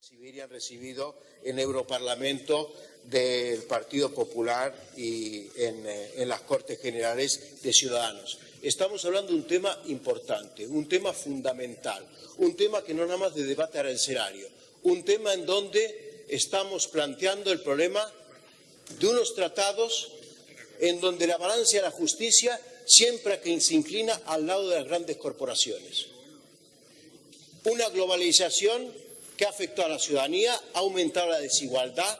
Siberia han recibido en Europarlamento del Partido Popular y eh, en, las Cortes Generales de Ciudadanos. Estamos hablando de un tema importante, un tema fundamental, un tema que no nada más de debate arancelario, un tema en donde estamos planteando el problema de unos tratados en donde la balanza de la justicia siempre se inclina al lado de las grandes corporaciones. Una globalización que ha afectado a la ciudadanía, ha aumentado la desigualdad,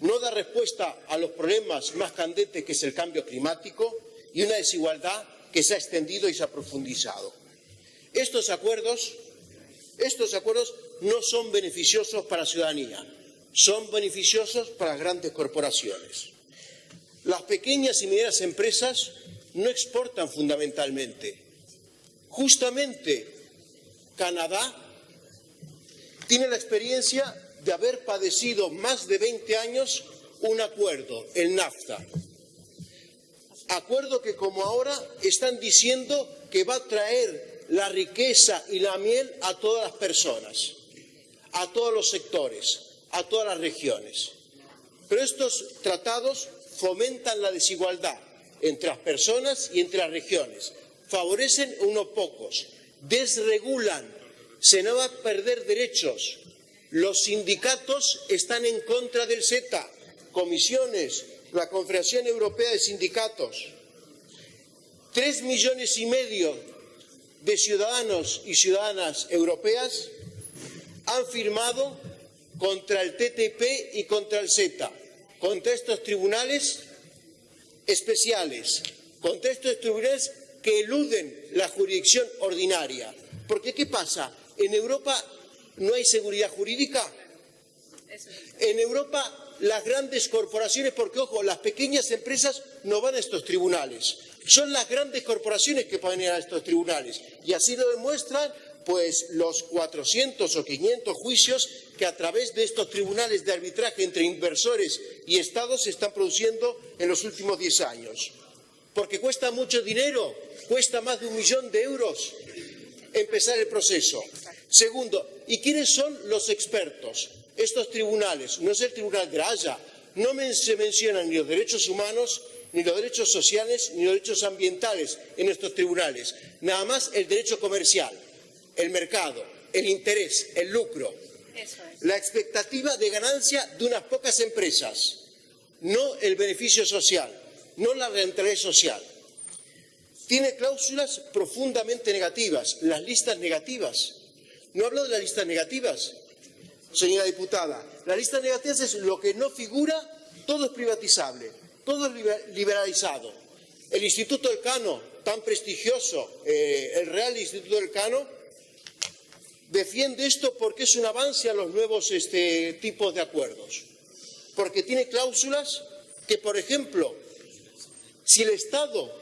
no da respuesta a los problemas más candentes que es el cambio climático y una desigualdad que se ha extendido y se ha profundizado. Estos acuerdos, estos acuerdos no son beneficiosos para la ciudadanía, son beneficiosos para las grandes corporaciones. Las pequeñas y medianas empresas no exportan fundamentalmente. Justamente Canadá tiene la experiencia de haber padecido más de 20 años un acuerdo, el NAFTA. Acuerdo que como ahora están diciendo que va a traer la riqueza y la miel a todas las personas, a todos los sectores, a todas las regiones. Pero estos tratados fomentan la desigualdad entre las personas y entre las regiones, favorecen unos pocos, desregulan, se no va a perder derechos. Los sindicatos están en contra del CETA, comisiones, la Confederación Europea de Sindicatos. Tres millones y medio de ciudadanos y ciudadanas europeas han firmado contra el TTP y contra el CETA, contra estos tribunales especiales, contra estos tribunales que eluden la jurisdicción ordinaria. Porque ¿qué pasa? En Europa no hay seguridad jurídica. En Europa las grandes corporaciones, porque ojo, las pequeñas empresas no van a estos tribunales. Son las grandes corporaciones que pueden ir a estos tribunales. Y así lo demuestran pues los 400 o 500 juicios que a través de estos tribunales de arbitraje entre inversores y Estados se están produciendo en los últimos 10 años. Porque cuesta mucho dinero, cuesta más de un millón de euros empezar el proceso. Segundo, ¿y quiénes son los expertos? Estos tribunales, no es el Tribunal de la Haya, no se mencionan ni los derechos humanos, ni los derechos sociales, ni los derechos ambientales en estos tribunales, nada más el derecho comercial, el mercado, el interés, el lucro la expectativa de ganancia de unas pocas empresas, no el beneficio social, no la rentabilidad social. Tiene cláusulas profundamente negativas, las listas negativas. No hablo de las listas negativas, señora diputada. Las listas negativas es lo que no figura, todo es privatizable, todo es liberalizado. El Instituto del Cano, tan prestigioso, eh, el Real Instituto del Cano, defiende esto porque es un avance a los nuevos este, tipos de acuerdos. Porque tiene cláusulas que, por ejemplo, si el Estado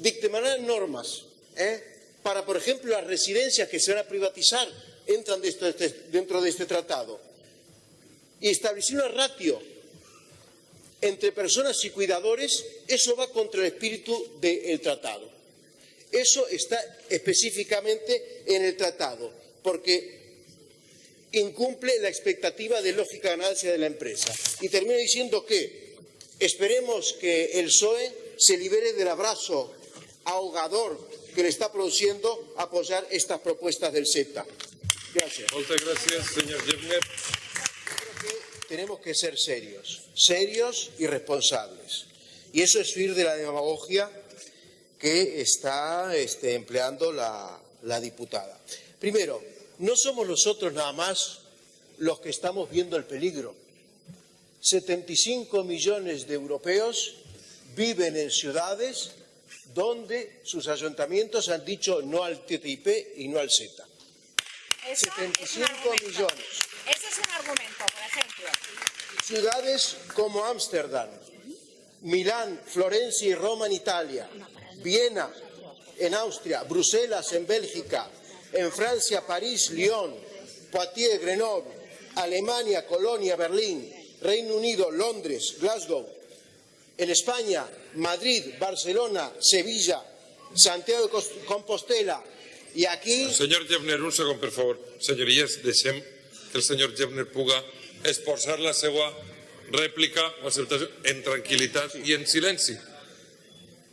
dictaminara normas ¿eh? para, por ejemplo, las residencias que se van a privatizar, entran dentro de este tratado, y establecer una ratio entre personas y cuidadores, eso va contra el espíritu del tratado. Eso está específicamente en el tratado porque incumple la expectativa de lógica ganancia de la empresa. Y termino diciendo que esperemos que el PSOE se libere del abrazo ahogador que le está produciendo apoyar estas propuestas del CETA. Gracias. Muchas gracias, señor que tenemos que ser serios, serios y responsables. Y eso es huir de la demagogia que está este, empleando la, la diputada. Primero, no somos nosotros nada más los que estamos viendo el peligro. 75 millones de europeos viven en ciudades donde sus ayuntamientos han dicho no al TTIP y no al CETA. 75 millones. Ese es un argumento, por ejemplo. Ciudades como Ámsterdam, Milán, Florencia y Roma en Italia, Viena en Austria, Bruselas en Bélgica, en Francia, París, Lyon, Poitiers, Grenoble, Alemania, Colonia, Berlín, Reino Unido, Londres, Glasgow, en España, Madrid, Barcelona, Sevilla, Santiago de Compostela y aquí... Señor Jeffner, un segundo, por favor. Señorías, deixem que el senyor Jebner puga esposar la seva rèplica o en tranquil·litat i en silenci.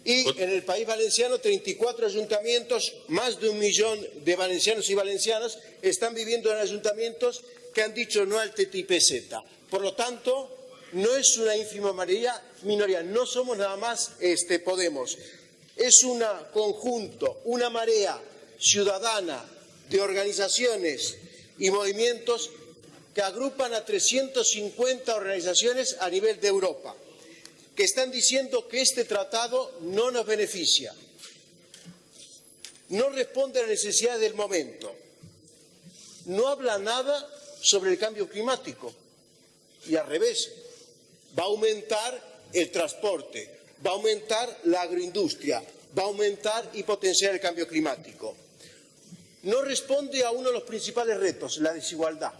Y en el país valenciano, 34 ayuntamientos, más de un millón de valencianos y valencianas están viviendo en ayuntamientos que han dicho no al TTIP-Z. Por lo tanto, no es una ínfima minoría, no somos nada más este, Podemos. Es un conjunto, una marea ciudadana de organizaciones y movimientos que agrupan a 350 organizaciones a nivel de Europa que están diciendo que este tratado no nos beneficia, no responde a las necesidades del momento, no habla nada sobre el cambio climático y al revés, va a aumentar el transporte, va a aumentar la agroindustria, va a aumentar y potenciar el cambio climático. No responde a uno de los principales retos, la desigualdad.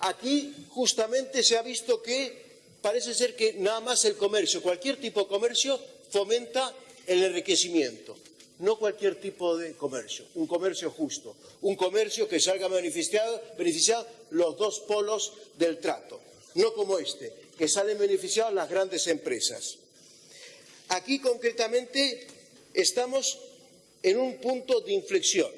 Aquí justamente se ha visto que parece ser que nada más el comercio, cualquier tipo de comercio, fomenta el enriquecimiento. No cualquier tipo de comercio, un comercio justo, un comercio que salga beneficiado, beneficiado los dos polos del trato, no como este, que salen beneficiados las grandes empresas. Aquí concretamente estamos en un punto de inflexión.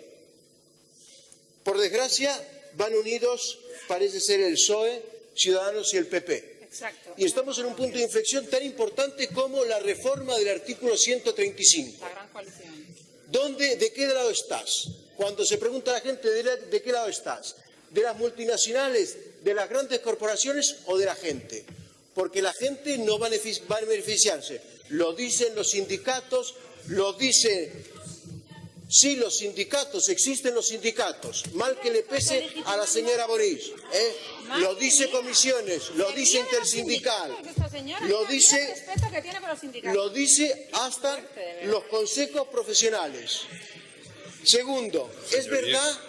Por desgracia, van unidos, parece ser el PSOE, Ciudadanos y el PP. Exacto. Y estamos en un punto de inflexión tan importante como la reforma del artículo 135. La gran coalición. ¿Dónde, ¿De qué lado estás? Cuando se pregunta a la gente de, la- de qué lado estás, ¿de las multinacionales, de las grandes corporaciones o de la gente? Porque la gente no va a beneficiarse. Lo dicen los sindicatos, lo dicen... Sí, los sindicatos, existen los sindicatos. Mal que le pese a la señora Boris. ¿eh? Lo dice comisiones, lo dice intersindical, lo dice lo dice hasta los consejos profesionales. Segundo, es verdad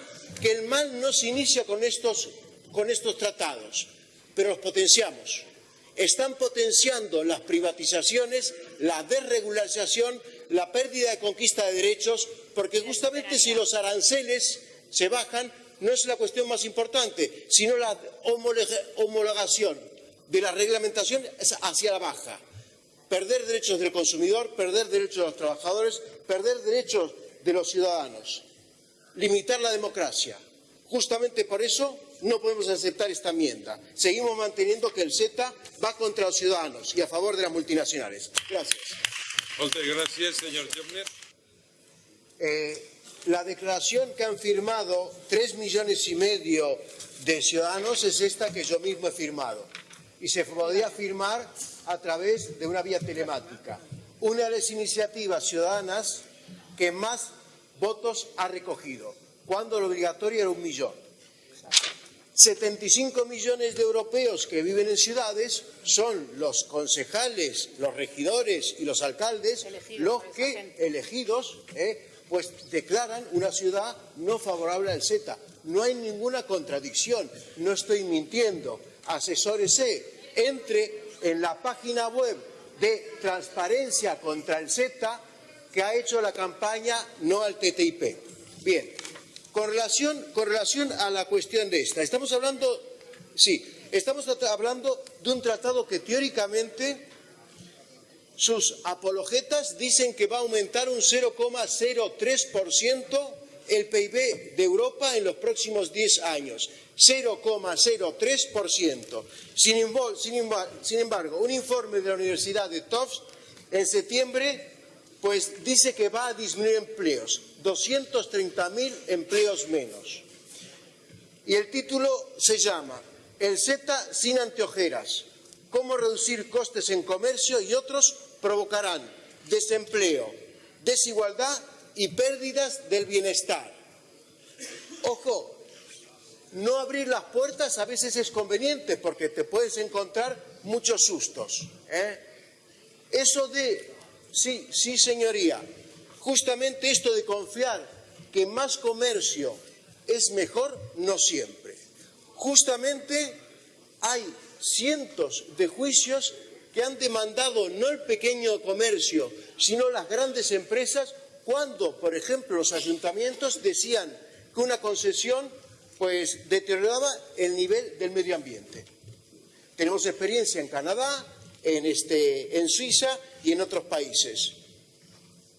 que el mal no se inicia con estos, con estos tratados, pero los potenciamos. Están potenciando las privatizaciones, la desregularización, la pérdida de conquista de derechos, porque justamente si los aranceles se bajan, no es la cuestión más importante, sino la homologa- homologación de la reglamentación hacia la baja. Perder derechos del consumidor, perder derechos de los trabajadores, perder derechos de los ciudadanos, limitar la democracia. Justamente por eso no podemos aceptar esta enmienda. Seguimos manteniendo que el Z va contra los ciudadanos y a favor de las multinacionales. Gracias. Gràcies, senyor Jebner. Eh, la declaración que han firmado tres millones y medio de ciudadanos es esta que yo mismo he firmado. Y se podría firmar a través de una vía telemática. Una de las iniciativas ciudadanas que más votos ha recogido, cuando lo obligatorio era un millón. 75 millones de europeos que viven en ciudades son los concejales, los regidores y los alcaldes Elegidos los que, elegidos, eh, pues declaran una ciudad no favorable al Z. No hay ninguna contradicción, no estoy mintiendo. Asesórese, entre en la página web de Transparencia contra el Z que ha hecho la campaña No al TTIP. Bien, con relación, con relación a la cuestión de esta, estamos hablando, sí, estamos hablando de un tratado que teóricamente sus apologetas dicen que va a aumentar un 0,03% el PIB de Europa en los próximos 10 años. 0,03%. Sin, sin sin embargo, un informe de la Universidad de Tufts en septiembre pues dice que va a disminuir empleos, 230.000 empleos menos. Y el título se llama El Z sin anteojeras. Cómo reducir costes en comercio y otros provocarán desempleo, desigualdad y pérdidas del bienestar. Ojo, no abrir las puertas a veces es conveniente porque te puedes encontrar muchos sustos. ¿eh? Eso de, sí, sí señoría, justamente esto de confiar que más comercio es mejor, no siempre. Justamente hay cientos de juicios que han demandado no el pequeño comercio, sino las grandes empresas, cuando, por ejemplo, los ayuntamientos decían que una concesión pues deterioraba el nivel del medio ambiente. Tenemos experiencia en Canadá, en, este, en Suiza y en otros países.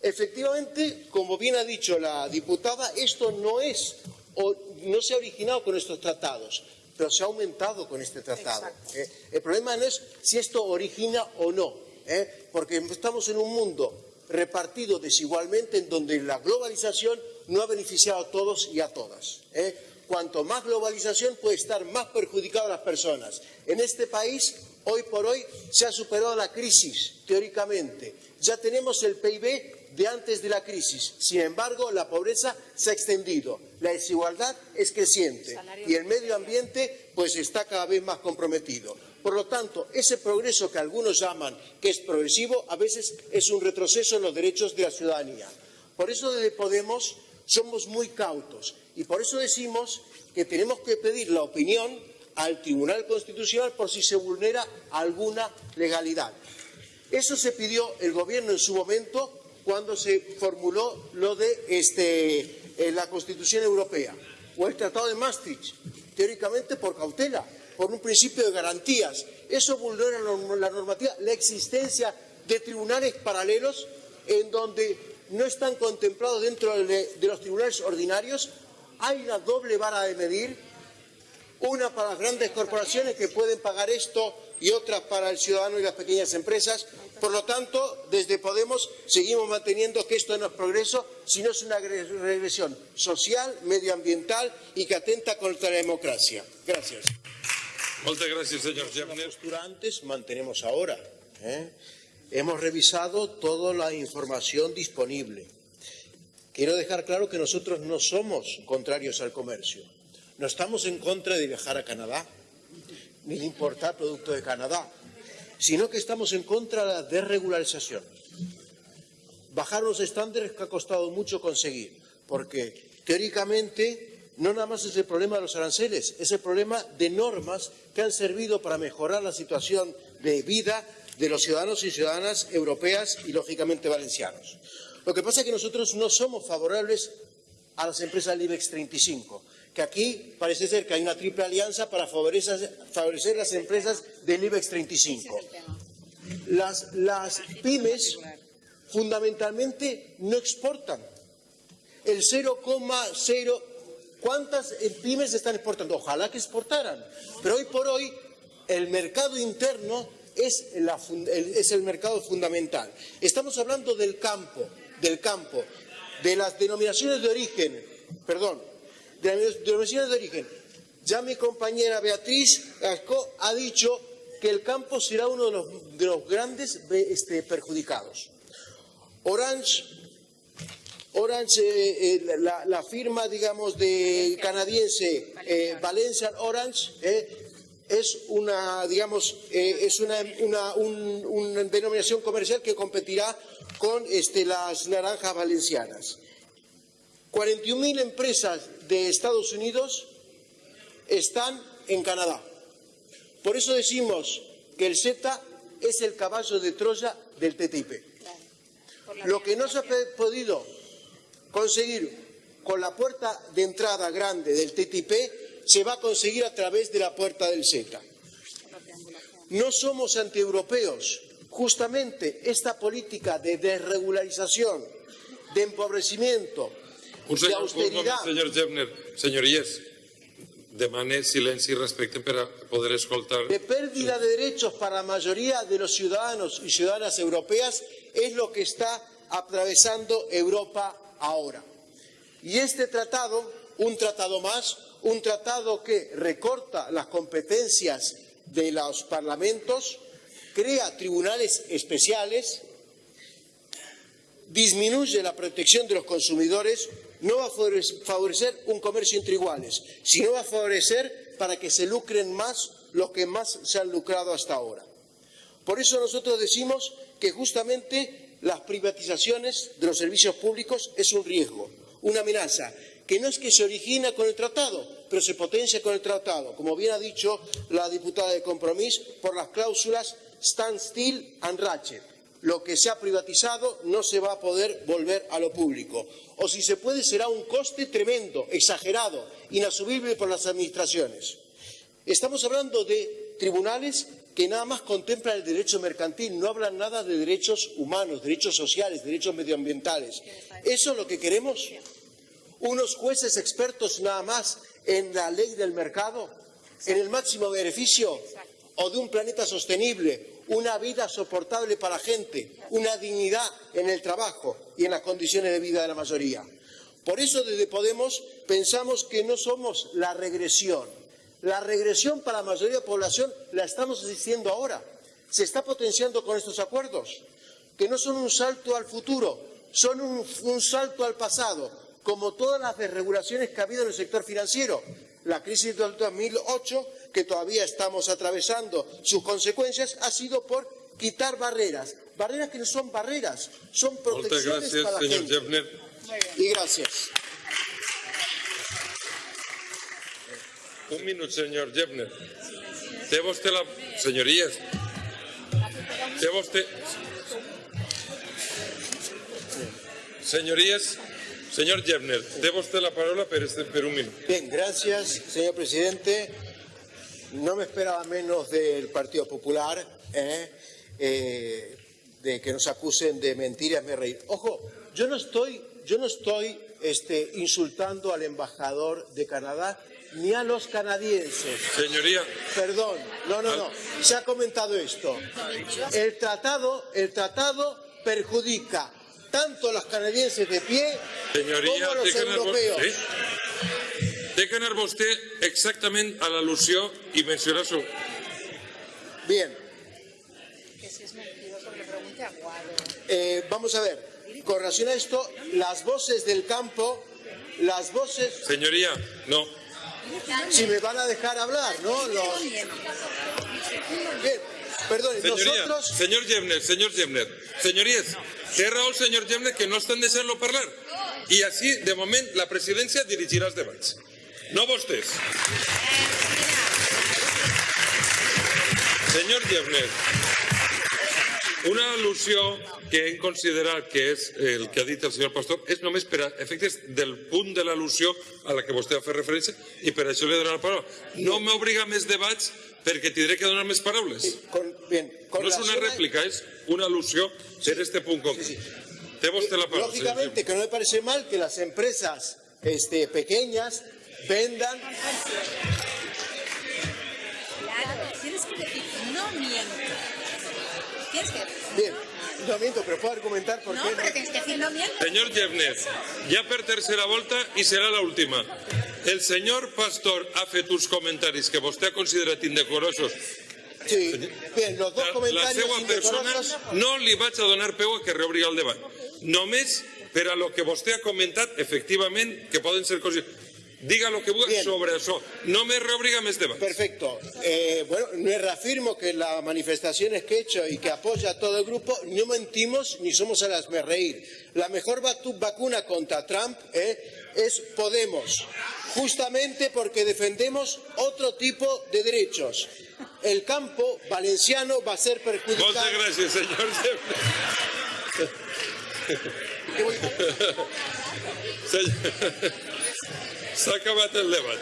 Efectivamente, como bien ha dicho la diputada, esto no es o no se ha originado con estos tratados, pero se ha aumentado con este tratado. ¿eh? el problema no es si esto origina o no, ¿eh? porque estamos en un mundo repartido desigualmente en donde la globalización no ha beneficiado a todos y a todas. ¿eh? Cuanto más globalización puede estar más perjudicado a las personas. En este país, hoy por hoy, se ha superado la crisis, teóricamente. Ya tenemos el PIB de antes de la crisis. Sin embargo, la pobreza se ha extendido, la desigualdad es creciente y el medio ambiente pues está cada vez más comprometido. Por lo tanto, ese progreso que algunos llaman que es progresivo, a veces es un retroceso en los derechos de la ciudadanía. Por eso desde Podemos somos muy cautos y por eso decimos que tenemos que pedir la opinión al Tribunal Constitucional por si se vulnera alguna legalidad. Eso se pidió el Gobierno en su momento cuando se formuló lo de este, la Constitución Europea o el Tratado de Maastricht, teóricamente por cautela, por un principio de garantías. Eso vulnera la normativa, la existencia de tribunales paralelos en donde no están contemplados dentro de, de los tribunales ordinarios. Hay una doble vara de medir, una para las grandes corporaciones que pueden pagar esto y otra para el ciudadano y las pequeñas empresas. Por lo tanto, desde Podemos seguimos manteniendo que esto no es progreso, sino es una regresión social, medioambiental y que atenta contra la democracia. Gracias. Muchas gracias, señor La postura antes mantenemos ahora. ¿eh? Hemos revisado toda la información disponible. Quiero dejar claro que nosotros no somos contrarios al comercio. No estamos en contra de viajar a Canadá, ni de importar productos de Canadá sino que estamos en contra de la desregularización. Bajar los estándares que ha costado mucho conseguir, porque teóricamente no nada más es el problema de los aranceles, es el problema de normas que han servido para mejorar la situación de vida de los ciudadanos y ciudadanas europeas y, lógicamente, valencianos. Lo que pasa es que nosotros no somos favorables a las empresas del IBEX 35, que aquí parece ser que hay una triple alianza para favorecer, las empresas del IBEX 35. Las, las pymes fundamentalmente no exportan. El 0,0... ¿Cuántas pymes están exportando? Ojalá que exportaran. Pero hoy por hoy el mercado interno es, es el mercado fundamental. Estamos hablando del campo, del campo, de las denominaciones de origen, perdón, de denominaciones de origen. Ya mi compañera Beatriz Gasco ha dicho que el campo será uno de los, grandes este, perjudicados. Orange, Orange eh, eh, la, firma, digamos, de canadiense eh, Valencia Orange es una, digamos, es una, denominación comercial que competirá con este, las naranjas valencianas. 41.000 empresas de Estados Unidos están en Canadá. Por eso decimos que el CETA es el caballo de Troya del TTIP. Lo que no se ha podido conseguir con la puerta de entrada grande del TTIP se va a conseguir a través de la puerta del CETA. No somos antieuropeos. Justamente esta política de desregularización, de empobrecimiento, un moment, senyor Gebner. Senyories, demane silenci i respecte per a poder escoltar. De pérdida de derechos para la mayoría de los ciudadanos y ciudadanas europeas es lo que está atravesando Europa ahora. Y este tratado, un tratado más, un tratado que recorta las competencias de los parlamentos, crea tribunales especiales, disminuye la protección de los consumidores, no va a favorecer un comercio entre iguales, sino va a favorecer para que se lucren más los que más se han lucrado hasta ahora. Por eso nosotros decimos que justamente las privatizaciones de los servicios públicos es un riesgo, una amenaza, que no es que se origina con el tratado, pero se potencia con el tratado, como bien ha dicho la diputada de Compromís, por las cláusulas stand still and ratchet, Lo que se ha privatizado no se va a poder volver a lo público. O si se puede, será un coste tremendo, exagerado, inasumible por las administraciones. Estamos hablando de tribunales que nada más contemplan el derecho mercantil, no hablan nada de derechos humanos, derechos sociales, derechos medioambientales. ¿Eso es lo que queremos? ¿Unos jueces expertos nada más en la ley del mercado, en el máximo beneficio o de un planeta sostenible, una vida soportable para la gente, una dignidad en el trabajo y en las condiciones de vida de la mayoría? Por eso desde Podemos pensamos que no somos la regresión, la regresión para la mayoría de la población la estamos asistiendo ahora. Se está potenciando con estos acuerdos, que no son un salto al futuro, son un, un salto al pasado, como todas las desregulaciones que ha habido en el sector financiero. La crisis del 2008, que todavía estamos atravesando sus consecuencias, ha sido por quitar barreras. Barreras que no son barreras, son protecciones gràcies, para la senyor gente. Jeffner. Y gracias. Un minut, senyor Jeffner. Té vostè la... Senyories, té vostè... Senyories, senyor Jeffner, té vostè la paraula per, este, per un minut. Bien, gracias, señor presidente. No me esperaba menos del Partido Popular, ¿eh? Eh, de que nos acusen de mentiras, me reír. Ojo, yo no estoy, yo no estoy este, insultando al embajador de Canadá ni a los canadienses. Senyoria, Perdón, no, no, no. Se ha comentado esto. El tratado, el tratado perjudica tanto a los canadienses de pie senyoria, como a los europeos. sí? Té que anar vostè exactament a l'al·lusió i mencionar su... Bien. Que si es mentiroso que le pregunte a Guado. Eh, vamos a ver, con relación a esto, las voces del campo, las voces, Senyoria, no. si me van a dejar hablar, ¿no? Los... Bien, perdón, Senyoria, nosotros, senyor Jeffner, senyor Jeffner, senyories, té raó el senyor Jeffner que no estan deixant-lo parlar. I així, de moment, la presidència dirigirà els debats. No vostès. Senyor Jeffner, una al·lusió que hem considerat que és el que ha dit el senyor Pastor és només per a efectes del punt de l'al·lusió a la que vostè ha fet referència i per això li he donat la paraula. No m'obliga més debats perquè tindré que donar més paraules. con, bien, con No es una relación a- réplica, es una alusión en este punto concreto. Te usted la palabra. lógicamente que no me parece mal que las empresas este, pequeñas vendan Claro, tienes que decir, no miento. Tienes que decir, Bien, no miento, pero puedo argumentar por no, qué pero tienes que decir, no miento. Señor Jeffner, ya per tercera volta y será la última. El señor Pastor ha fet uns comentaris que vostè ha considerat indecorosos. Sí, bien, los dos La, la comentarios seva persona no li vaig a donar peu a que reobri el debat. Només per a lo que vostè ha comentat, efectivament, que poden ser coses... Diga lo que Bien. sobre això. No me reobriga més debat. Perfecto. Eh, bueno, me reafirmo que las manifestaciones que he hecho y que apoya a todo el grupo, no mentimos ni somos a las me reír. La mejor vacu- vacuna contra Trump eh, es Podemos, justamente porque defendemos otro tipo de derechos. El campo valenciano va a ser perjudicado. Moltes gràcies, senyor Jeffner. Senyor- S'ha acabat el debat.